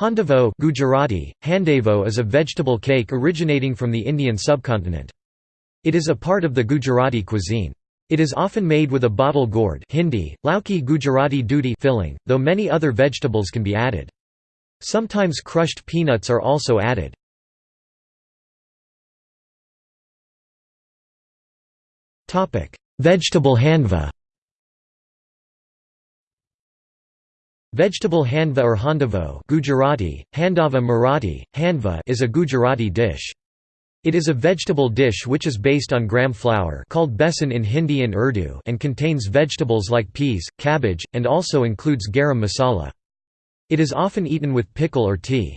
Handavo Gujarati, Handavo is a vegetable cake originating from the Indian subcontinent. It is a part of the Gujarati cuisine. It is often made with a bottle gourd Hindi, lauki Gujarati dudhi filling, though many other vegetables can be added. Sometimes crushed peanuts are also added. Vegetable handva Vegetable handva or handavo Gujarati, handava Marathi, handva is a Gujarati dish. It is a vegetable dish which is based on gram flour called besan in Hindi and Urdu and contains vegetables like peas, cabbage, and also includes garam masala. It is often eaten with pickle or tea.